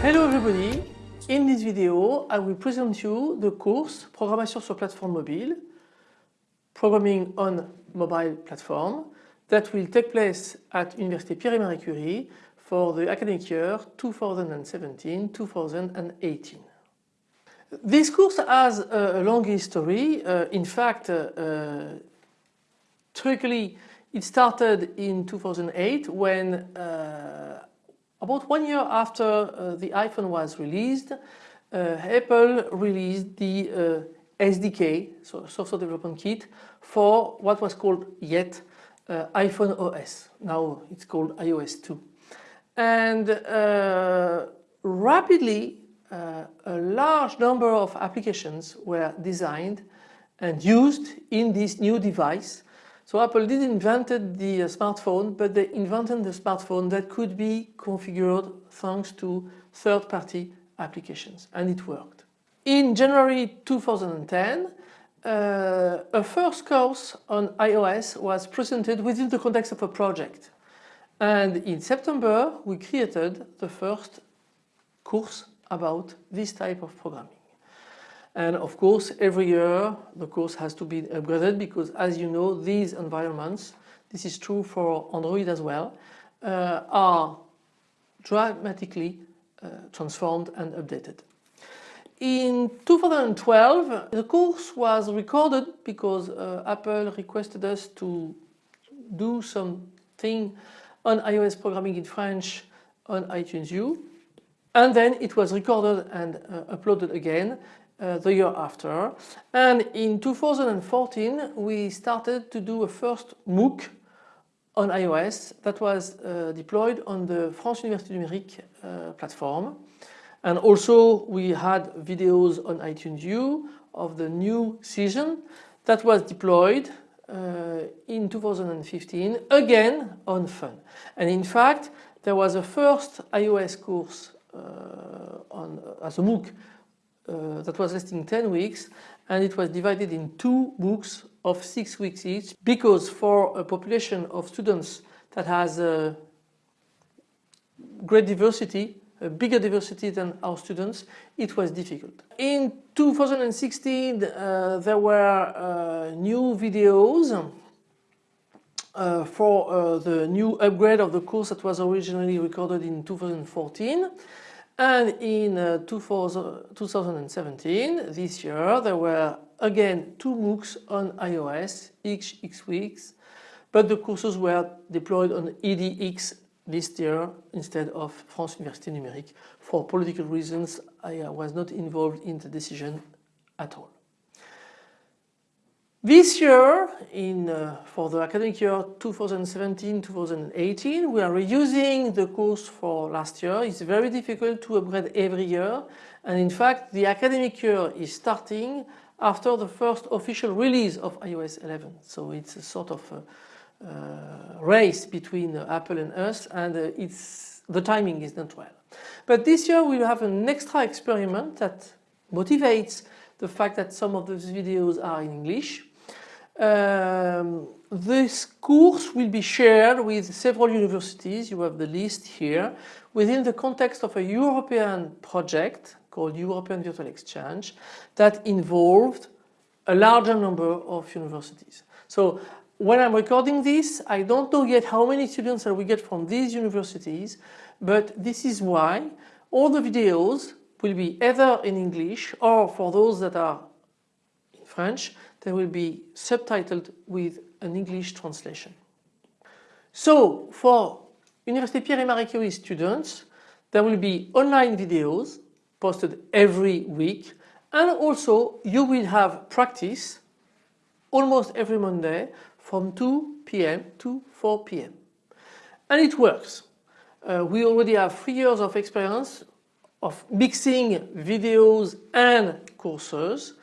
Hello everybody! In this video I will present you the course Programmation sur plateforme mobile Programming on mobile platform that will take place at Université Pierre et Marie Curie for the academic year 2017-2018. This course has a long history. Uh, in fact, uh, uh, truthfully, it started in 2008 when uh, about one year after uh, the iPhone was released, uh, Apple released the uh, SDK, so software development kit, for what was called yet uh, iPhone OS. Now it's called iOS 2. And uh, rapidly, uh, a large number of applications were designed and used in this new device so Apple did invented the uh, smartphone, but they invented the smartphone that could be configured thanks to third-party applications, and it worked. In January 2010, uh, a first course on iOS was presented within the context of a project. And in September, we created the first course about this type of programming. And of course, every year the course has to be upgraded because as you know, these environments, this is true for Android as well, uh, are dramatically uh, transformed and updated. In 2012, the course was recorded because uh, Apple requested us to do something on iOS programming in French on iTunes U. And then it was recorded and uh, uploaded again uh, the year after. And in 2014 we started to do a first MOOC on iOS that was uh, deployed on the France Université Numérique uh, platform. And also we had videos on iTunes U of the new season that was deployed uh, in 2015 again on Fun. And in fact there was a first iOS course uh, on, as a MOOC uh, that was lasting 10 weeks and it was divided in two books of six weeks each because for a population of students that has a great diversity, a bigger diversity than our students, it was difficult. In 2016 uh, there were uh, new videos uh, for uh, the new upgrade of the course that was originally recorded in 2014 and in uh, 2017, this year, there were again two MOOCs on iOS, each X weeks, but the courses were deployed on EDX this year instead of France Université Numérique. For political reasons, I uh, was not involved in the decision at all. This year, in, uh, for the academic year 2017-2018, we are reusing the course for last year. It's very difficult to upgrade every year. And in fact, the academic year is starting after the first official release of iOS 11. So it's a sort of a, uh, race between uh, Apple and us and uh, it's, the timing is not well. But this year we'll have an extra experiment that motivates the fact that some of those videos are in English um, this course will be shared with several universities, you have the list here, within the context of a European project called European Virtual Exchange that involved a larger number of universities. So when I'm recording this, I don't know yet how many students I will get from these universities, but this is why all the videos will be either in English or for those that are in French, they will be subtitled with an English translation. So for Université Pierre et Marie Curie students, there will be online videos posted every week and also you will have practice almost every Monday from 2 p.m. to 4 p.m. And it works. Uh, we already have three years of experience of mixing videos and courses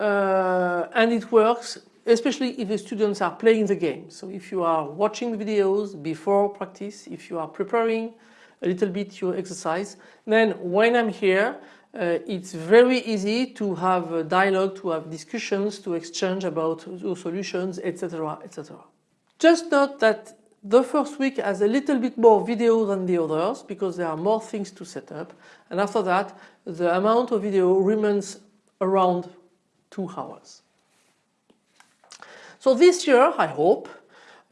uh, and it works especially if the students are playing the game. So if you are watching the videos before practice, if you are preparing a little bit your exercise, then when I'm here, uh, it's very easy to have a dialogue, to have discussions, to exchange about solutions, etc. etc. Just note that the first week has a little bit more video than the others because there are more things to set up and after that the amount of video remains around two hours. So this year I hope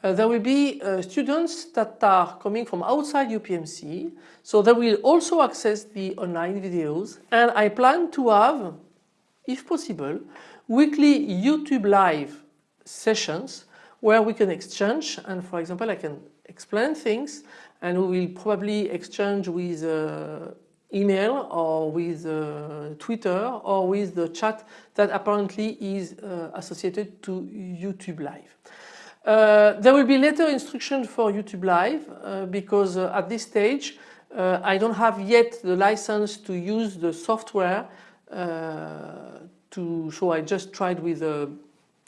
uh, there will be uh, students that are coming from outside UPMC so they will also access the online videos and I plan to have if possible weekly YouTube live sessions where we can exchange and for example I can explain things and we will probably exchange with uh, email or with uh, Twitter or with the chat that apparently is uh, associated to YouTube Live. Uh, there will be later instructions for YouTube Live uh, because uh, at this stage I don't have yet the license to use the software to so I just tried with a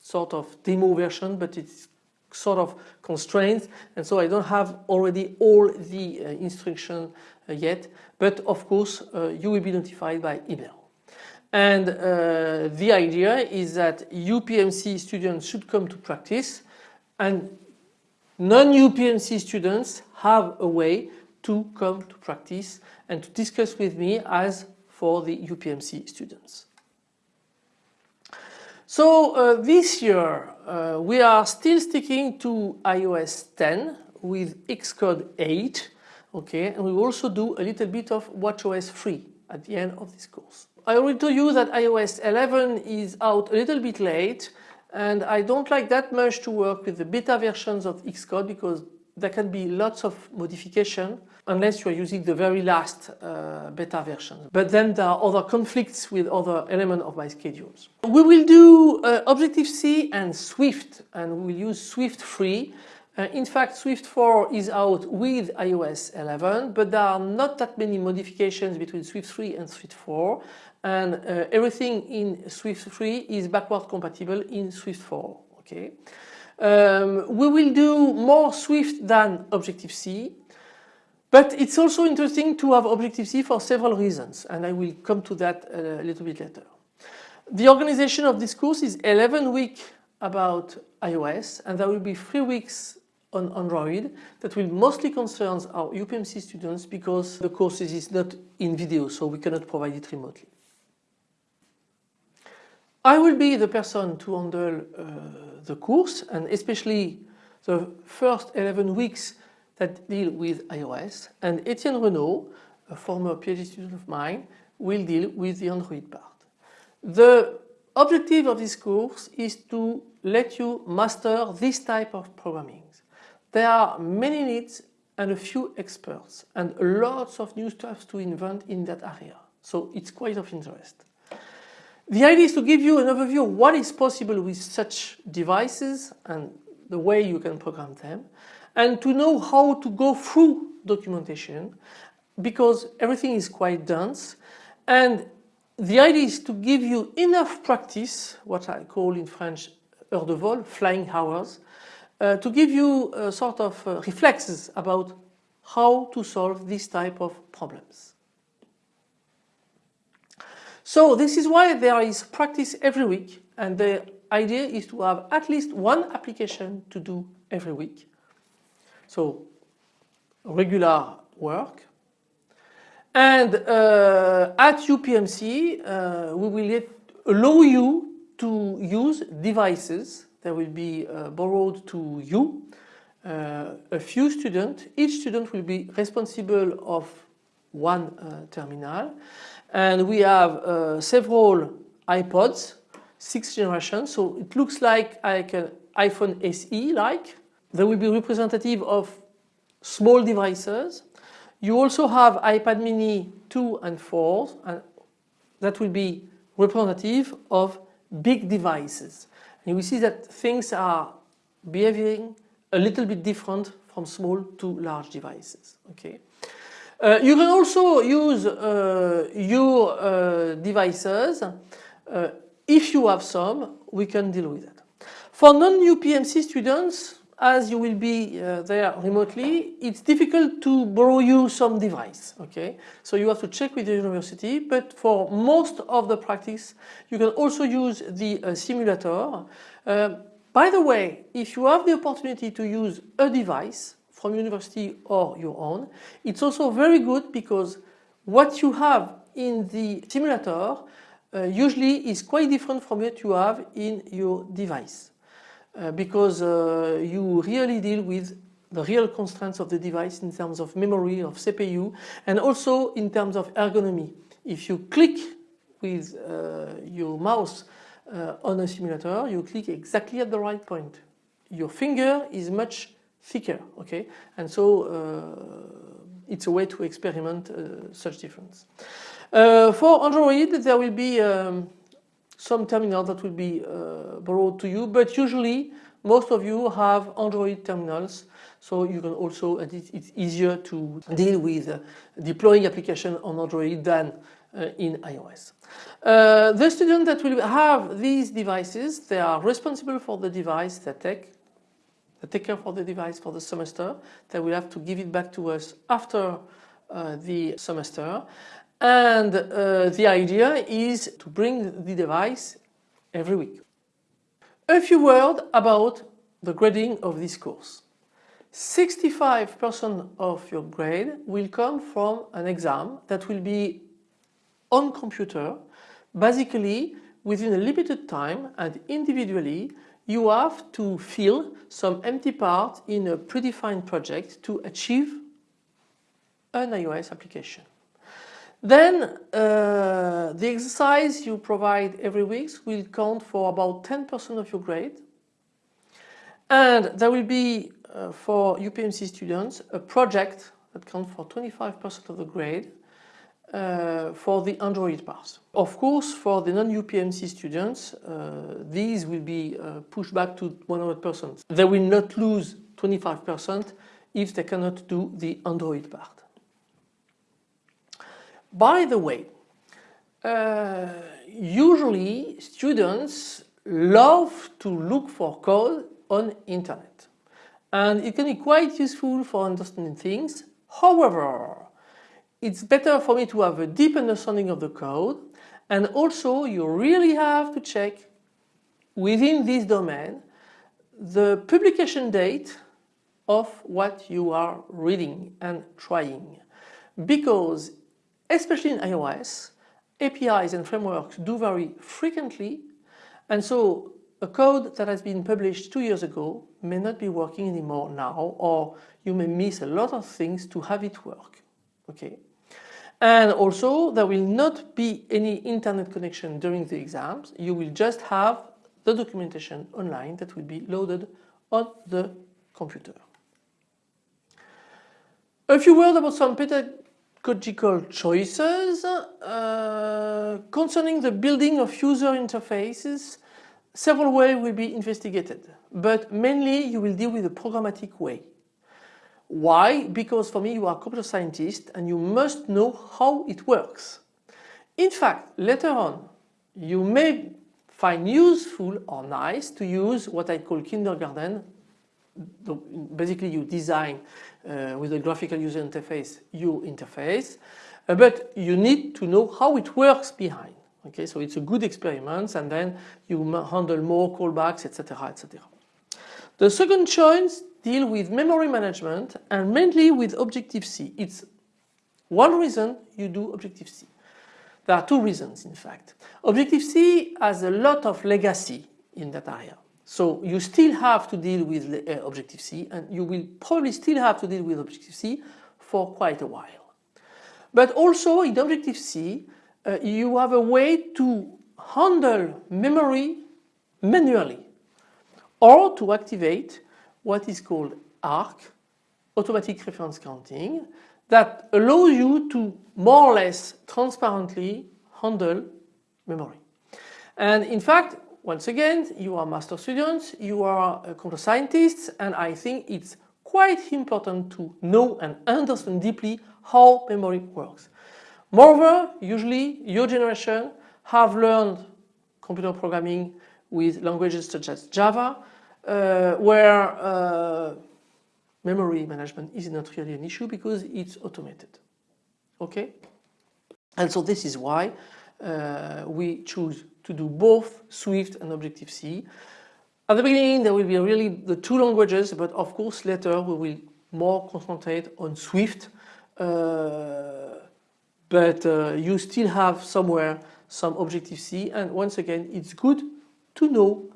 sort of demo version but it's sort of constrained and so I don't have already all the uh, instruction uh, yet but of course uh, you will be notified by email. And the idea is that UPMC students should come to practice and non-UPMC students have a way to come to practice and to discuss with me as for the UPMC students. So uh, this year uh, we are still sticking to iOS 10 with Xcode 8 okay and we also do a little bit of WatchOS 3 at the end of this course. I already told you that iOS 11 is out a little bit late and I don't like that much to work with the beta versions of Xcode because there can be lots of modification unless you are using the very last uh, beta version. But then there are other conflicts with other elements of my schedules. We will do uh, Objective-C and Swift and we will use Swift 3. Uh, in fact, Swift 4 is out with iOS 11, but there are not that many modifications between Swift 3 and Swift 4 and uh, everything in Swift 3 is backward compatible in Swift 4. Okay. Um, we will do more Swift than Objective-C but it's also interesting to have Objective-C for several reasons and I will come to that a little bit later. The organization of this course is 11 weeks about iOS and there will be 3 weeks on Android that will mostly concern our UPMC students because the course is not in video so we cannot provide it remotely. I will be the person to handle uh, the course and especially the first 11 weeks that deal with iOS and Etienne Renault, a former PhD student of mine, will deal with the Android part. The objective of this course is to let you master this type of programming. There are many needs and a few experts and lots of new stuff to invent in that area. So it's quite of interest. The idea is to give you an overview of what is possible with such devices and the way you can program them and to know how to go through documentation because everything is quite dense and the idea is to give you enough practice, what I call in French heure de vol, flying hours, uh, to give you a sort of uh, reflexes about how to solve this type of problems. So this is why there is practice every week and the idea is to have at least one application to do every week. So regular work. And uh, at UPMC uh, we will allow you to use devices that will be uh, borrowed to you. Uh, a few students, each student will be responsible of one uh, terminal and we have uh, several iPods, six generations, so it looks like like an iPhone SE like. They will be representative of small devices. You also have iPad mini 2 and 4 and that will be representative of big devices. And we see that things are behaving a little bit different from small to large devices. Okay. Uh, you can also use uh, your uh, devices. If you have some, we can deal with it. For non-UPMC students, as you will be uh, there remotely, it's difficult to borrow you some device, okay? So you have to check with the university, but for most of the practice, you can also use the uh, simulator. Uh, by the way, if you have the opportunity to use a device from university or your own, it's also very good because what you have in the simulator uh, usually is quite different from what you have in your device. Uh, because uh, you really deal with the real constraints of the device in terms of memory, of CPU, and also in terms of ergonomy. If you click with uh, your mouse uh, on a simulator, you click exactly at the right point. Your finger is much thicker, okay? And so uh, it's a way to experiment uh, such difference. for Android, there will be um, some terminal that will be uh, borrowed to you, but usually most of you have Android terminals, so you can also, it's easier to deal with uh, deploying application on Android than uh, in iOS. Uh, the students that will have these devices, they are responsible for the device, they take, take care for the device for the semester, they will have to give it back to us after uh, the semester and uh, the idea is to bring the device every week. A few words about the grading of this course. 65% of your grade will come from an exam that will be on computer. Basically, within a limited time and individually, you have to fill some empty part in a predefined project to achieve an iOS application. Then uh, the exercise you provide every week will count for about 10% of your grade. And there will be uh, for UPMC students a project that counts for 25% of the grade uh, for the Android part. Of course, for the non-UPMC students, uh, these will be uh, pushed back to 100%. They will not lose 25% if they cannot do the Android part. By the way, uh, usually students love to look for code on internet and it can be quite useful for understanding things. However, it's better for me to have a deep understanding of the code and also you really have to check within this domain the publication date of what you are reading and trying because especially in iOS, APIs and frameworks do vary frequently and so a code that has been published two years ago may not be working anymore now or you may miss a lot of things to have it work. Okay. And also there will not be any internet connection during the exams. You will just have the documentation online that will be loaded on the computer. A few words about some pedagogical choices uh, concerning the building of user interfaces several ways will be investigated but mainly you will deal with the programmatic way why? Because for me you are a computer scientist and you must know how it works. In fact later on you may find useful or nice to use what I call kindergarten. Basically you design uh, with a graphical user interface your interface uh, but you need to know how it works behind. Okay so it's a good experiment and then you handle more callbacks etc etc the second choice deal with memory management and mainly with Objective-C it's one reason you do Objective-C there are two reasons in fact. Objective-C has a lot of legacy in that area. So you still have to deal with uh, Objective-C and you will probably still have to deal with Objective-C for quite a while. But also in Objective-C uh, you have a way to handle memory manually or to activate what is called ARC, automatic reference counting, that allows you to more or less transparently handle memory. And in fact once again, you are master students, you are uh, computer scientists, and I think it's quite important to know and understand deeply how memory works. Moreover, usually your generation have learned computer programming with languages such as Java, uh, where uh, memory management is not really an issue because it's automated. Okay? And so this is why uh, we choose to do both Swift and Objective-C. At the beginning there will be really the two languages but of course later we will more concentrate on Swift uh, but uh, you still have somewhere some Objective-C and once again it's good to know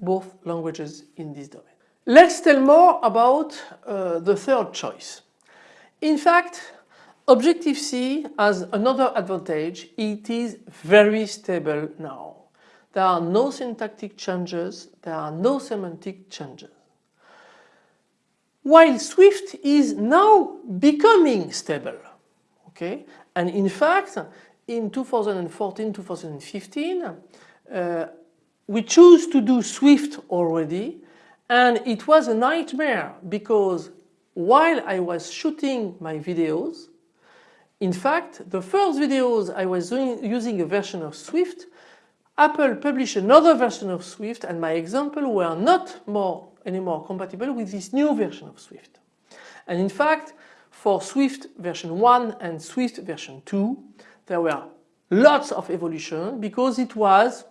both languages in this domain. Let's tell more about uh, the third choice. In fact Objective-C has another advantage, it is very stable now. There are no syntactic changes, there are no semantic changes. While Swift is now becoming stable. Okay? And in fact, in 2014-2015, uh, we chose to do Swift already and it was a nightmare because while I was shooting my videos, in fact, the first videos I was doing, using a version of Swift, Apple published another version of Swift and my example were not more anymore compatible with this new version of Swift. And in fact, for Swift version 1 and Swift version 2, there were lots of evolution because it was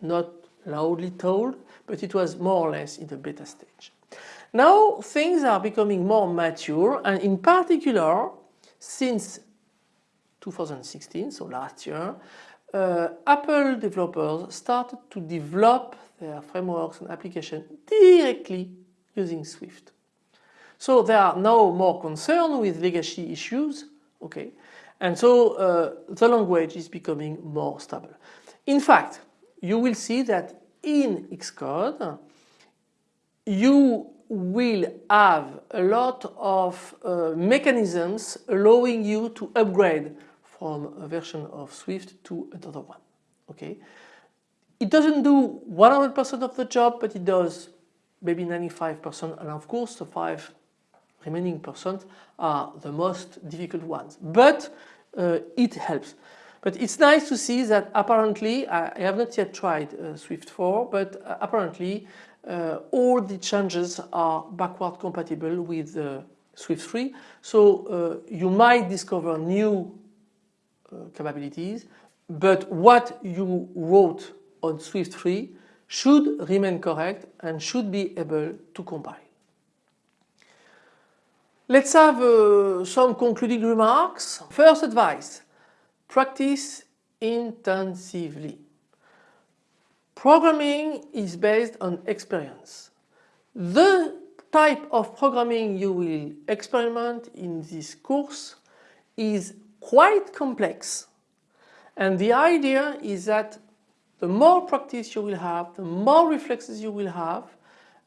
not loudly told, but it was more or less in the beta stage. Now things are becoming more mature and in particular since 2016, so last year, uh, Apple developers started to develop their frameworks and applications directly using Swift. So they are now more concerned with legacy issues, okay, and so uh, the language is becoming more stable. In fact, you will see that in Xcode you will have a lot of uh, mechanisms allowing you to upgrade from a version of Swift to another one. Okay, It doesn't do 100% of the job but it does maybe 95% and of course the 5 remaining percent are the most difficult ones but uh, it helps. But it's nice to see that apparently, I have not yet tried uh, Swift 4, but uh, apparently uh, all the changes are backward compatible with uh, Swift 3. So uh, you might discover new capabilities, but what you wrote on Swift 3 should remain correct and should be able to compile. Let's have some concluding remarks. First advice, practice intensively. Programming is based on experience. The type of programming you will experiment in this course is quite complex and the idea is that the more practice you will have, the more reflexes you will have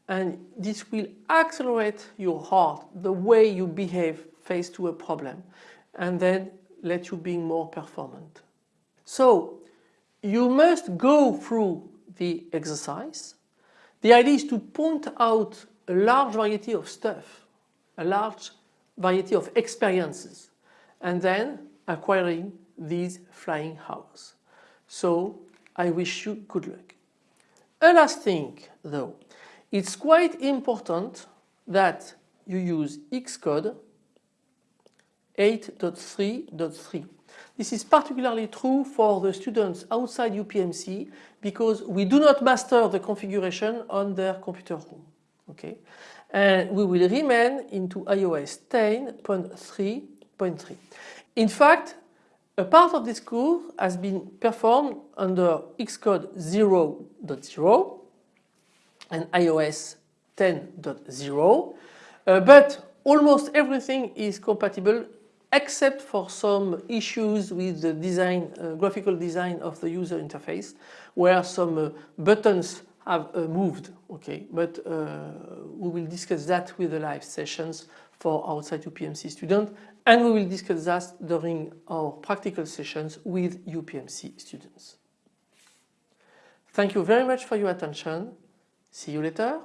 and this will accelerate your heart, the way you behave face to a problem and then let you be more performant. So you must go through the exercise. The idea is to point out a large variety of stuff, a large variety of experiences and then acquiring these flying hours. So I wish you good luck. A last thing though, it's quite important that you use Xcode 8.3.3. This is particularly true for the students outside UPMC because we do not master the configuration on their computer room. Okay? And we will remain into iOS 10.3.3. In fact, a part of this course has been performed under Xcode 0.0 and iOS 10.0 uh, but almost everything is compatible except for some issues with the design, uh, graphical design of the user interface where some uh, buttons have uh, moved okay but uh, we will discuss that with the live sessions for outside UPMC students and we will discuss that during our practical sessions with UPMC students. Thank you very much for your attention. See you later.